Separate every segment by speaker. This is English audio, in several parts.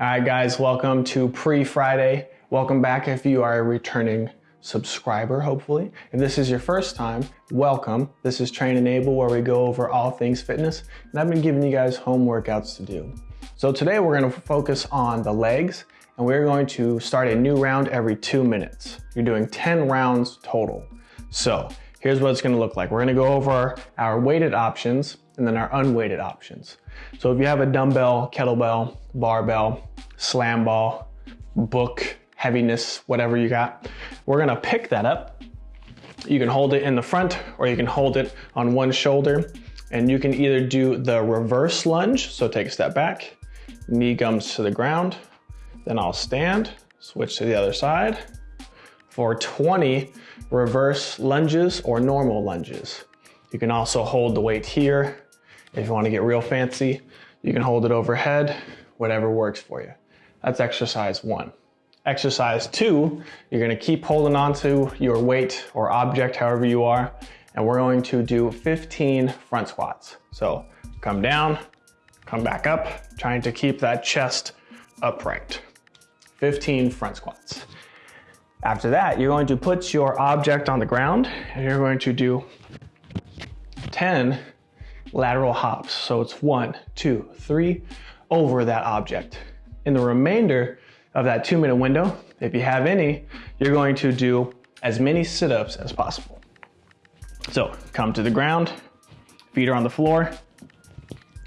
Speaker 1: All right, guys, welcome to pre-Friday. Welcome back if you are a returning subscriber, hopefully. If this is your first time, welcome. This is Train Enable where we go over all things fitness, and I've been giving you guys home workouts to do. So today we're gonna focus on the legs, and we're going to start a new round every two minutes. You're doing 10 rounds total. So here's what it's gonna look like. We're gonna go over our weighted options and then our unweighted options. So if you have a dumbbell, kettlebell, barbell, slam ball, book, heaviness, whatever you got, we're gonna pick that up. You can hold it in the front or you can hold it on one shoulder and you can either do the reverse lunge, so take a step back, knee comes to the ground, then I'll stand, switch to the other side for 20 reverse lunges or normal lunges. You can also hold the weight here if you wanna get real fancy, you can hold it overhead, whatever works for you. That's exercise one. Exercise two, you're gonna keep holding on to your weight or object, however you are, and we're going to do 15 front squats. So come down, come back up, trying to keep that chest upright. 15 front squats. After that, you're going to put your object on the ground and you're going to do 10 lateral hops. So it's one, two, three over that object. In the remainder of that two minute window, if you have any, you're going to do as many sit-ups as possible. So come to the ground, feet are on the floor,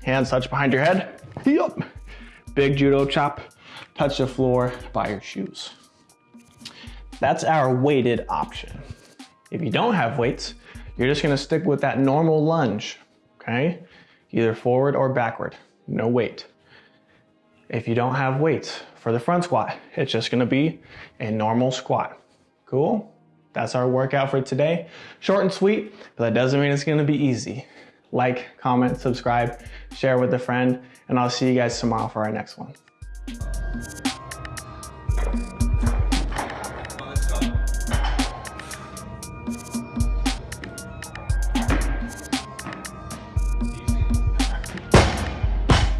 Speaker 1: hands touch behind your head. Yup. Big judo chop, touch the floor by your shoes. That's our weighted option. If you don't have weights, you're just gonna stick with that normal lunge okay? Either forward or backward, no weight. If you don't have weights for the front squat, it's just gonna be a normal squat. Cool? That's our workout for today. Short and sweet, but that doesn't mean it's gonna be easy. Like, comment, subscribe, share with a friend, and I'll see you guys tomorrow for our next one.